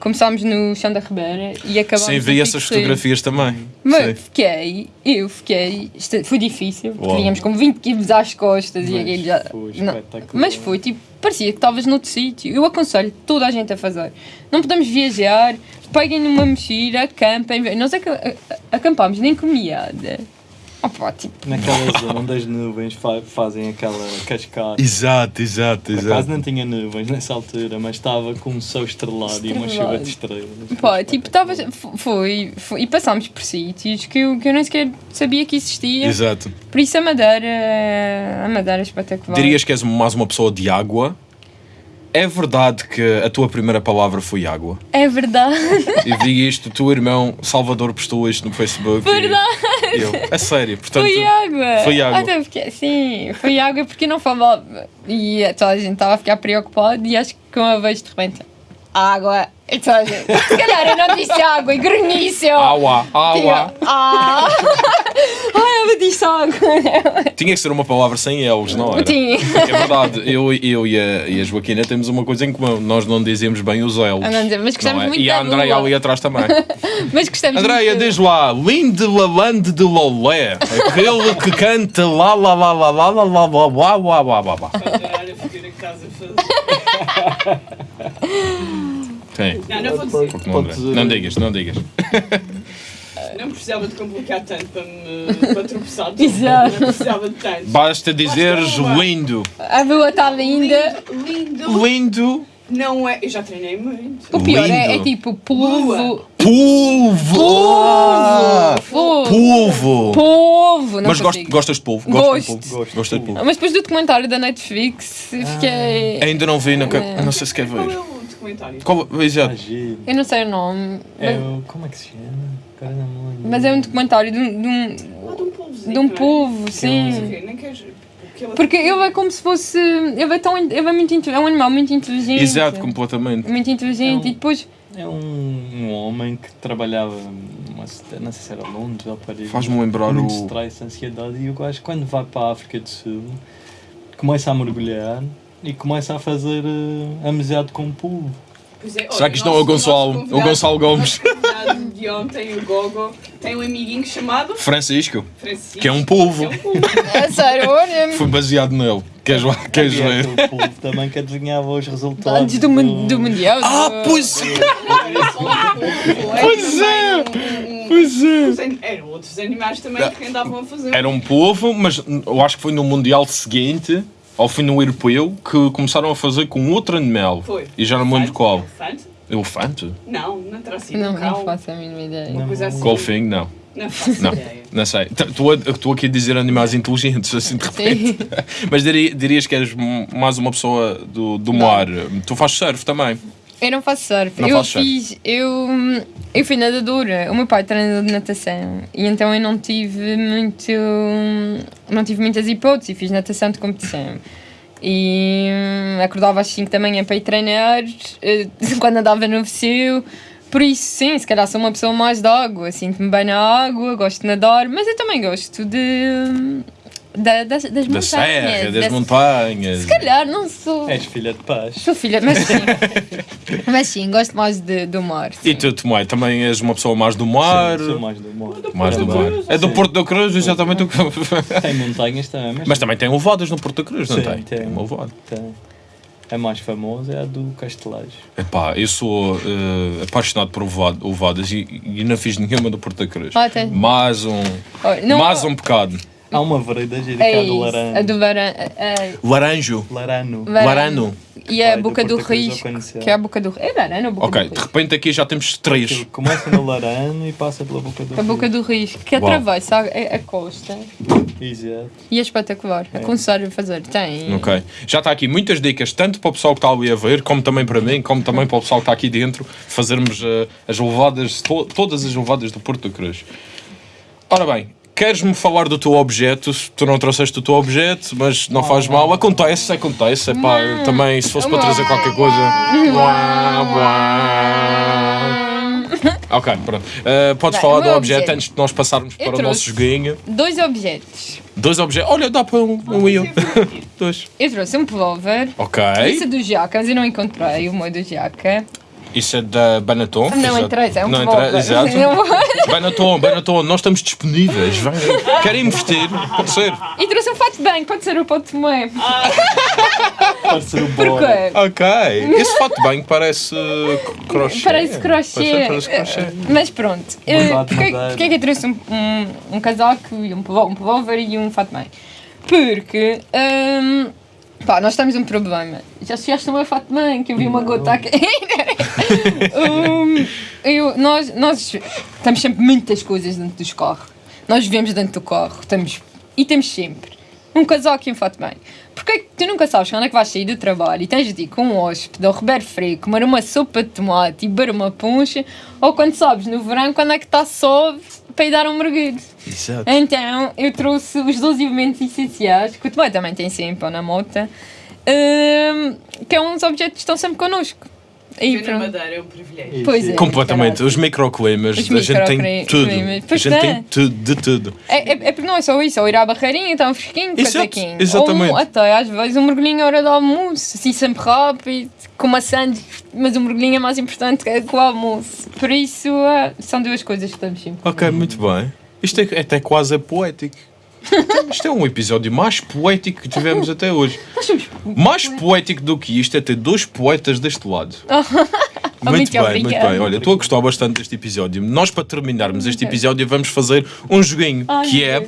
Começámos no Chão da Ribeira e acabámos Sim, vi essas fotografias também. Mas Sim. fiquei, eu fiquei, foi difícil, porque Uau. tínhamos com 20 quilos às costas e Mas aquilo já. foi não. espetacular. Mas foi tipo, parecia que estavas noutro sítio. Eu aconselho toda a gente a fazer. Não podemos viajar, peguem numa mochila, acampem. Nós acampámos nem comiada. Opa, tipo, Naquela zona onde as nuvens fa- fazem aquela cascata. Exato, exato, Por acaso não tinha nuvens nessa altura, mas estava com um sol estrelado e uma chuva de estrelas. Pá, tipo, tava, foi, foi. E passámos por sítios que eu, que eu nem sequer sabia que existia. Exato. Por isso a Madeira. A Madeira é espetacular. Dirias que és mais uma pessoa de água. É verdade que a tua primeira palavra foi água. É verdade. Eu vi isto, o teu irmão Salvador postou isto no Facebook. e Verdade. Eu, é sério, portanto. Foi água. Foi água. Até porque, sim, foi água porque não falava. E toda a gente estava a ficar preocupada e acho que uma vez de repente. Água. E gente. Se calhar eu não disse água e grunhice. Água, água. Ah! Ai, eu disse água. Tinha que ser uma palavra sem elos, não era? Tinha. É verdade, eu, eu e, a, e a Joaquina temos uma coisa em comum. Nós não dizemos bem os elos. Ah, não dizemos, mas gostamos não é? muito E a Andréia ali atrás também. Mas gostamos Andréia, diz lá, Linde Lalande de Lolé. Aquele que canta lá lá lá lá lá lá lá lá lá lá lá lá lá. Adorar a figura que estás a fazer. Sim. Não, não vou dizer. Porque não, André. não digas, não digas. Não precisava de complicar tanto para me para tropeçar. Exato. Não precisava de tanto. Basta dizeres Basta uma. lindo. A lua está linda. Lindo, lindo. Lindo. Não é. Eu já treinei muito. O pior é, é tipo polvo. Polvo. Ah, Polvo. Polvo. Polvo. Mas gost- consigo. gostas de polvo? Gosto. Gosto de polvo. Gosto. Gosto de polvo. Mas depois do documentário da Netflix, fiquei. Ainda não vi, não, É. não sei se quer Qual é ver. o documentário? Qual, Ah, exato. Eu não sei o nome. É Mas, o. Como é que se chama? Mas é um documentário de um, de um, Ah, de um polvozinho. de um não é? polvo, sim. o quê? Nem queres. Porque ele- é como se fosse. Ele é, tão, ele é, muito, é um animal muito inteligente. Exato, completamente. Muito inteligente. É um- E depois. É um, um homem que trabalhava, não sei se era Londres ou Paris. Faz-me lembrar muito o- stress, ansiedade. E o gajo, quando vai para a África do Sul, começa a mergulhar e começa a fazer uh, amizade com o povo. Pois é, Será que isto não é o Gonçalo? O Gonçalo Gomes. de ontem, o Gogo, tem um amiguinho chamado Francisco, Francisco. que é um polvo. Que é um polvo. É sério, olha. Foi baseado nele. Queres, queres ver? aquele povo também que adivinhava os resultados. Antes do, mun- do Mundial. Ah, do- pois é! Era polvo, era Pois é, Pois é! Eram outros animais também que andavam a fazer. Era um povo, mas eu acho que foi no Mundial seguinte, ou foi no Europeu, que começaram a fazer com outro animal. Foi. E já não me lembro qual. Elefante? Não, não terá sido Não, um não cão. faço a mínima ideia. Uma coisa assim. Golfinho? Não. Não faço Não. ideia. Não sei. Estou aqui a dizer animais inteligentes, assim de repente. Mas diria- dirias que és m- mais uma pessoa do, do mar. Tu fazes surf também. Eu não faço surf. Não eu surf? fiz. Eu, eu fui nadadora. O meu pai é treinador de natação. E então eu não tive muito. Não tive muitas hipóteses. Fiz natação de competição. E hum, acordava às 5 da manhã para ir treinar. eh, Quando andava no VCU. Por isso, sim, se calhar sou uma pessoa mais de água. Sinto-me bem na água, gosto de nadar. Mas eu também gosto de. da- das, das Da montanhas. serra, das das- montanhas. Se calhar, não sou. És filha de paz. Sou filha, mas sim. mas sim, gosto mais de, do mar. E tu, Tomé, também és uma pessoa mais do mar. Sim, sou mais do mar. Mais do mar. É do Sim. Porto da Cruz, exatamente o que. Tem montanhas também, mas, Mas também tem levadas no Porto da Cruz, não Sim, tem? tem. uma levada. tem. A mais famosa é a do Castelejo. Epá, eu sou eh, apaixonado por levadas e, e não fiz nenhuma do Porto da Cruz. Tem. Mais um, Olha, não- mais um pecado. Há uma gira que É é a do isso, Larano. a do Varan. é- Laranjo. Larano. Varano. Larano. E a do Boca do Risco, que é a Boca do É Varano ou Boca Ok, do de Risco? repente aqui já temos três. Aquilo começa no Larano e passa pela boca do A Boca do Risco, que Uau. atravessa a, a- a costa. Exato. E é espetacular. Aconselho a fazer. Tem. Ok. Já está aqui muitas dicas, tanto para o pessoal que está ali a ver, como também para mim, como também para o pessoal que está aqui dentro, fazermos eh, as levadas, to- todas as levadas do Porto da Cruz. Ora bem, queres-me falar do teu objeto? Tu não trouxeste o teu objeto, mas não faz mal. Acontece, acontece. Epá, eu também, se fosse para trazer qualquer coisa. Ok, pronto. Uh, podes Bem, falar o do meu objeto, objeto. antes de nós passarmos para o nosso trouxe. joguinho. Dois objetos. Dois objetos. Olha, dá para um, um e um. Dois. Eu trouxe um pullover. Ok. Esse é do Jaca, mas eu não encontrei o meu do Jaca. Isso é da Banaton. Não exato. interessa, é um Não pullover. interessa, exato. Banaton, Banaton, nós estamos disponíveis. Vem. Querem investir? Pode ser. E trouxe um fato bem, pode ser o pote tomé. Pode ser o Bora. Porquê? Ok. Esse fato de banho parece uh, crochê. Parece crochê. Parece crochê. Mas pronto. Eh, de Porquê porquê é que eu trouxe um, um, um casaco e um pullo- um pullover e um fato bem? Porque. hum, pá, nós temos um problema. Já chegaste fato bem, que eu vi uma gota aqui. Hum, eu, nós, nós temos sempre muitas coisas dentro dos carros. Nós vivemos dentro do carro. Temos, e temos sempre um casaco e um fato bem. Porque é que tu nunca sabes quando é que vais sair do trabalho e tens de ir com um hóspede ou Roberto Freire comer uma sopa de tomate e beber uma poncha ou quando sabes no verão quando é que está só para ir dar um mergulho. Exato. Então eu trouxe os 12 elementos essenciais que o Tomé também tem sempre na moto, hum, que é uns objetos que estão sempre connosco. E Viver na. Madeira é um privilégio. Pois é. Completamente. Os microclimas, Os a gente tem tudo. A pois gente é. tem tudo, de tudo. É, é, é porque não é só isso, ou ir à barreirinha, está um fresquinho, casaquinho. exatamente. Ou até às vezes um mergulhinho à hora do almoço, assim sempre rápido, com uma sandes, mas o mergulhinho é mais importante que o almoço. Por isso são duas coisas que estamos sempre. Ok, muito bem. Isto é, é até quase poético. Isto é um episódio mais poético que tivemos até hoje. Mais poético do que isto é ter dois poetas deste lado. Muito muito bem, muito bem. Olha, estou a gostar bastante deste episódio. Nós, para terminarmos este episódio, vamos fazer um joguinho Ai, que é.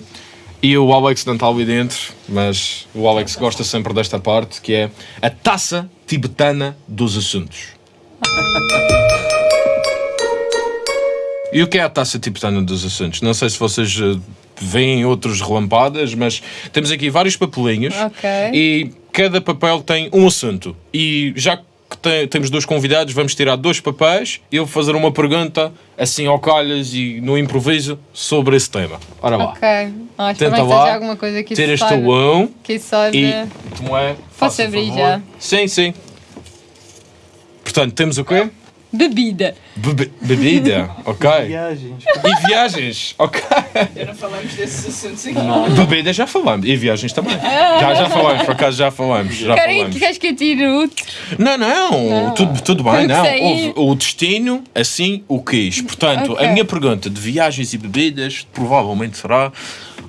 E o Alex não está ali dentro, mas o Alex gosta sempre desta parte, que é a taça tibetana dos assuntos. E o que é a taça tibetana dos assuntos? Não sei se vocês veem outros relampadas, mas temos aqui vários papelinhos Ok. e cada papel tem um assunto. E já que te- temos dois convidados, vamos tirar dois papéis e eu vou fazer uma pergunta assim ao calhas e no improviso sobre esse tema. Ora lá, Ok. Ah, Tenta lá, alguma coisa que tiras tu um Que saiba. e tu é. faça abrir favor. já? Sim, sim. Portanto, temos o quê? Bebida. Bebe- bebida, ok. Viagens. E viagens, ok. Já não falamos desses assuntos aqui. Não. Bebida já falamos. E viagens também. Já, já falamos, por acaso já falamos. Já Querem, falamos. queres que eu tire outro? Não, não, Não. Tudo, tudo bem, que não. Houve o destino, assim o quis. Portanto, Ok. a minha pergunta de viagens e bebidas provavelmente será: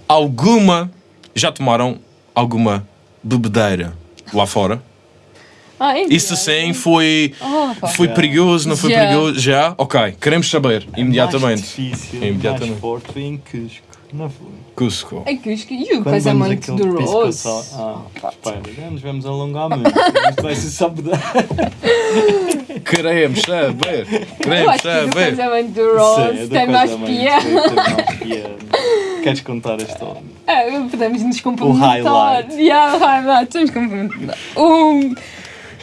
alguma. Já tomaram alguma bebedeira lá fora? Ah, é Isso sim foi. Oh. Foi perigoso, não foi Já. perigoso? Já? Ok, queremos saber Mais imediatamente. difícil, Imediatamente. mais forte em Cusco. Não foi? Cusco. É eu esque- e o Quando vamos casamento do sal- Ah, espera, já nos vamos alongar muito. Isto vai ser só Queremos saber. Queremos acho que o saber. casamento do Ross tem mais piada. Tem mais piada. Queres contar a história? Ah, podemos nos complementar. highlight. Yeah, o highlight. Podemos complementar. O,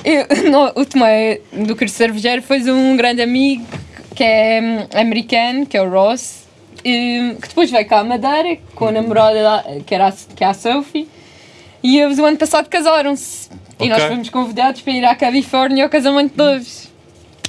eu, o Tomé do curso cervejeiro fez um grande amigo que é hum, americano, que é o Ross, hum, que depois veio cá à Madeira com a namorada lá, que, era a, que é a Sophie. E eles o ano passado casaram-se. E nós fomos convidados para ir à Califórnia ao casamento deles.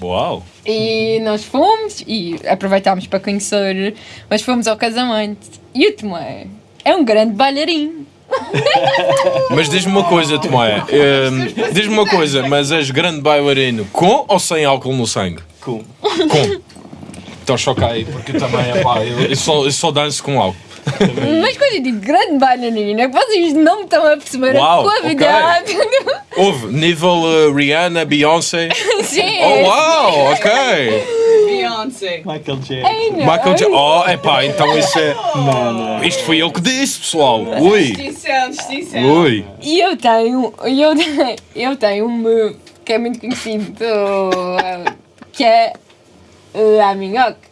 Uau! E nós fomos e aproveitámos para conhecer, mas fomos ao casamento. E o Tomé é um grande bailarino. Mas diz-me uma coisa, Tomé. ehm, diz-me uma coisa, mas és grande bailarino com ou sem álcool no sangue? Com. Com. Então choca aí, porque também é pá, eu, eu só, eu só danço com álcool. Mas quando eu digo grande bailarina, vocês não me estão a perceber Uau, a qualidade. Houve nível eh, Rihanna, Beyoncé. Sim. Oh, uau, ok. Beyoncé. Michael Jackson. Ai, não. Michael Jackson. Oh, é pá, então isso é. Não, não. Isto foi ele que disse, pessoal. Ui, Distinção, distinção. ui. E eu tenho, eu tenho, eu tenho um que é muito conhecido, que é La Minhoque.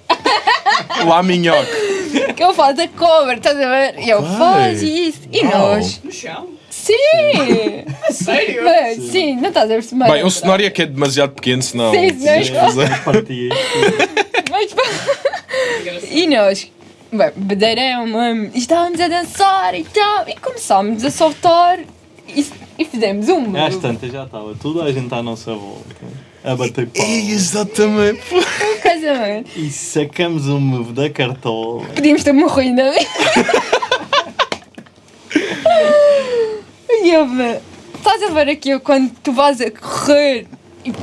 Lá, minhoque. Que eu faço a cover, estás a ver? E eu faço isso. E nós, No chão? Sim! A sério? Mas, sim, não estás a perceber. Bem, o cenário é que é demasiado pequeno, senão. Sim, sim. fazer. Mas. Mas, e nós, bem, é uma. e Estávamos a dançar e tal, e começámos a soltar e, e fizemos uma. Às tantas já estava toda a gente à nossa volta. A bater pau. Exatamente. Um? E sacamos um move da cartola. Podíamos ter morrido, é? Ve- estás a ver aqui quando tu vais a correr e,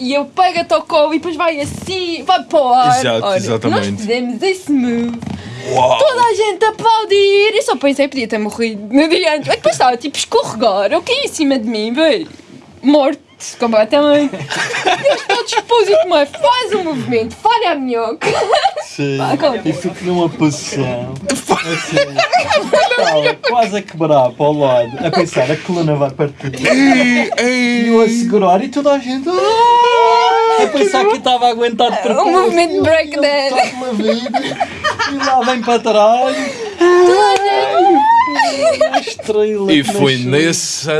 e eu pego-te ao colo e depois vai assim, vai para o ar. Exato, Olha, exatamente. Nós fizemos esse move. Uau! Toda a gente a aplaudir. Eu só pensei podia ter morrido no dia antes. Mas depois estava tipo a escorregar. Eu caí em cima de mim, velho. Morto completamente. E eles todos expôs-me. Faz um movimento, falha a minhoca. Sim. E fico numa posição. Assim, estava quase a quebrar para o lado, a pensar a coluna vai partir. E eu a segurar e toda a gente. "Ah!" A pensar que estava a aguentar de propósito. Um movimento breakdance. E lá vem para trás. Estrela E que foi nasceu.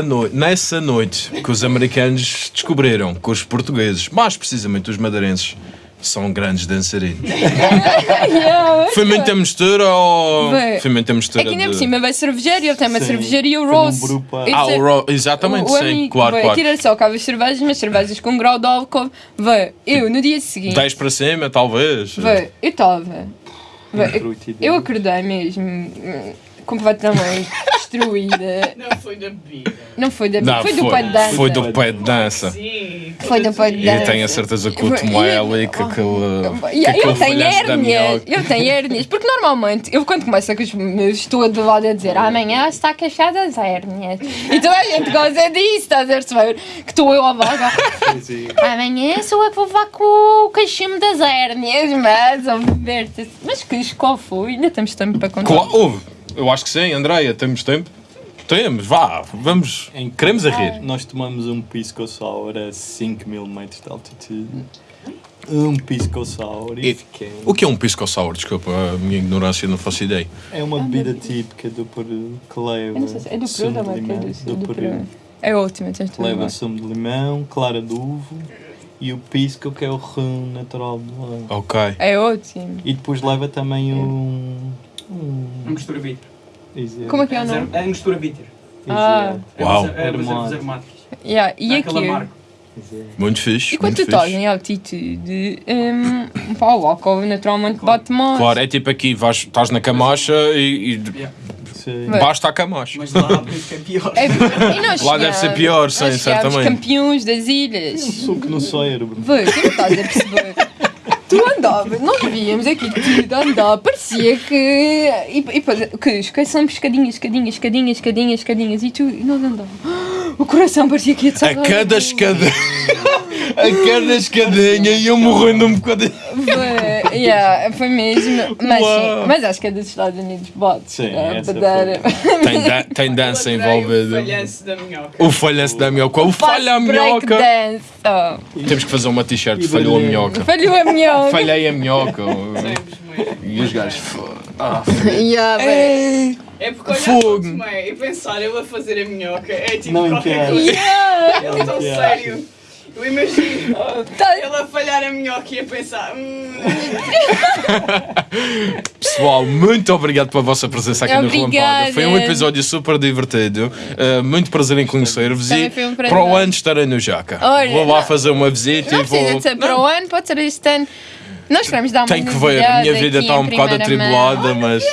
nessa, nessa noite que os americanos descobriram que os portugueses, mais precisamente os madeirenses, são grandes dançarinos. Yeah. Foi muita mistura ou. Foi. Foi muita mistura. Aqui ainda por cima vai cervejeiro, ele tem uma Sim. cervejaria o Rose. grupo- Isso Ah, é- o Ro... exatamente, o sim, amigo, claro, vai, claro. Tira só cá as cervejas, mas cervejas com grau de álcool. Vai, eu no dia seguinte. 10 para cima, talvez. Vai, eu estava. Eu, acordei mesmo completamente destruída. Não foi da bebida. Não foi da Não, foi do pé de dança. Foi do pé de dança. Sim. Foi do pé de E dança. tenho a certeza que o Foi- Tomoel e e- que aquele. que eu tenho hérnias, eu tenho hérnias, porque normalmente eu quando começo com os meus estou do lado a dizer amanhã está queixada das hérnias e toda a gente gosta disso, estás a perceber? Que estou eu a vaga. Amanhã sou eu que vou levar com o queixinho das hérnias, mas a ver-te. Mas que qual foi? Ainda temos tempo para contar. Claro, houve. Eu acho que sim, Andreia, temos tempo? Temos, vá, vamos. Em- Queremos a rir. Nós tomamos um pisco sour a 5 mil metros de altitude. Um pisco sour e, E- fiquei. O que é um pisco sour? Desculpa, a minha ignorância não faço ideia. É uma bebida típica do Peru que leva Eu não sei se é do sumo Peru de ou é limão. do, Peru. É ótimo, tens tudo leva sumo de limão, clara de uvo e o pisco que é o rum natural do lá. Ok. É ótimo. E depois leva também um. Um A mistura bitter. Como é que é o nome? É a mistura bitter. Ah. É Uau. É ervas aromáticas. Yeah. E aqui? Muito fixe. E quando muito tu estás em altitude, um, pá, o álcool naturalmente bate mais. Claro, é tipo aqui, vais, estás na camacha e, e Yeah. Basta a camacha. Mas lá que é pior. É, e nós Lá deve ser pior, sim, certamente. campeões das ilhas. Um suco no cérebro. Vê, tu não estás a perceber. Tu andavas, nós víamos aqui tudo andar, parecia que. E, depois, que escadinhas, escadinhas, escadinhas, escadinhas, escadinhas, e tu. E nós andávamos. O coração parecia que ia te A cada escada. a cada escadinha iam morrendo um bocadinho. Foi, yeah, foi mesmo. Mas, Uau. sim, mas acho que é dos Estados Unidos, bate. Sim, essa badar. Tem, da- tem dança Eu adorei envolvida. O falhanço da minhoca. O falhanço da minhoca. O falha a minhoca. Breakdance. Oh. Temos que fazer uma t-shirt. E Falhou a minhoca. Falhou a minhoca. Falhei a minhoca. E os gajos. fo- Ah, Yeah, bem. É porque olhar Fogo. para o Tomé e pensar ele a fazer a minhoca é tipo Não qualquer quero. coisa. Yeah. É tão sério. Eu imagino Tá- ele a falhar a minhoca e a pensar. Hum, Pessoal, muito obrigado pela vossa presença aqui no Obrigada. Relampada. Foi um episódio super divertido. Uh, muito prazer em conhecer-vos e foi um para o ano estarei no Jaca. Olha, vou lá não- fazer uma visita Não e vou. precisa de ser para o ano, pode ser este ano. Nós queremos dar uma Tenho que ver, a minha vida está um bocado atribulada, mas.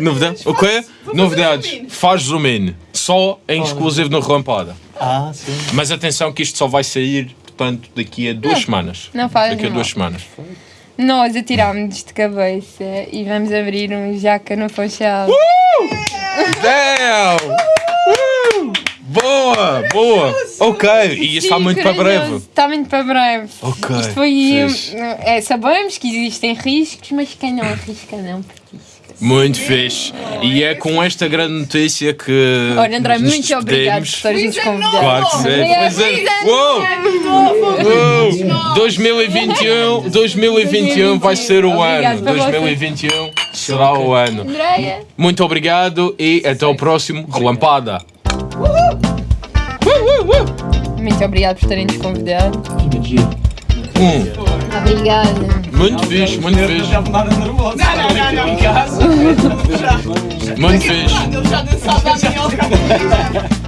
Novidades? O quê? Novidades. Faz zoom in. Só em exclusivo no Relampada. Ah, sim. Mas atenção que isto só vai sair, portanto, daqui a duas semanas. Não faz Daqui a mal. duas semanas. Nós atirámos de cabeça e vamos abrir um jaca no Funchal. Damn! Boa, boa. Ok, e isso está muito para breve. Está muito para breve. Ok, Isto foi. fixe. É, sabemos que existem riscos, mas quem não arrisca não petisca. Muito fixe. E é com esta grande notícia que. Olha, André, nos muito obrigado por despedimos. teres nos convidado. Claro que sim. Obrigada, Pois é. Uou! Uou! 2021, 2021 vai ser o ano. para vocês. 2021 será o ano. Andréia. Muito obrigado e até o próximo Relampada. Muito obrigado por terem nos convidado. Um. Obrigada. Muito fixe, muito fixe. Já nada nervoso. Não, não, não, não. Em casa. Muito fixe. Ele já dançava a minhoca.